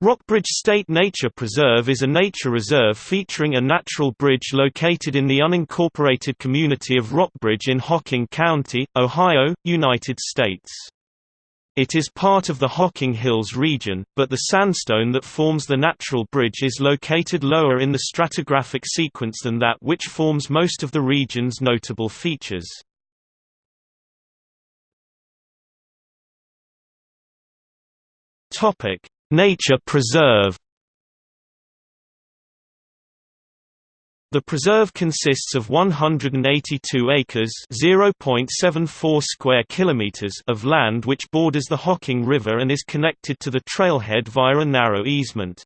Rockbridge State Nature Preserve is a nature reserve featuring a natural bridge located in the unincorporated community of Rockbridge in Hocking County, Ohio, United States. It is part of the Hocking Hills region, but the sandstone that forms the natural bridge is located lower in the stratigraphic sequence than that which forms most of the region's notable features. Topic: Nature preserve The preserve consists of 182 acres (0.74 square kilometers) of land which borders the Hocking River and is connected to the trailhead via a narrow easement.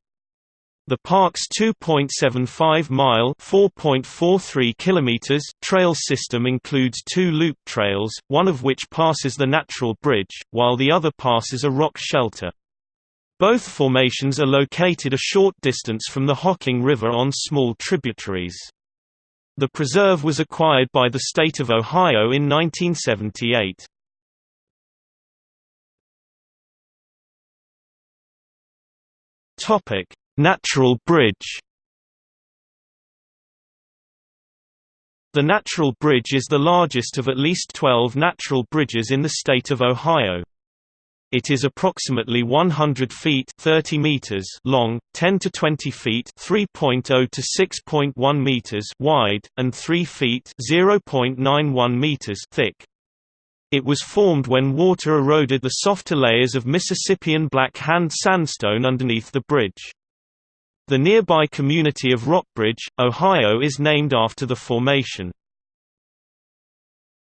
The park's 2.75-mile (4.43 kilometers) trail system includes two loop trails, one of which passes the natural bridge, while the other passes a rock shelter. Both formations are located a short distance from the Hocking River on small tributaries. The preserve was acquired by the state of Ohio in 1978. Topic: Natural Bridge. The Natural Bridge is the largest of at least 12 natural bridges in the state of Ohio. It is approximately 100 feet 30 meters long, 10 to 20 feet 3.0 to 6.1 meters wide, and 3 feet 0.91 meters thick. It was formed when water eroded the softer layers of Mississippian Black Hand sandstone underneath the bridge. The nearby community of Rockbridge, Ohio is named after the formation.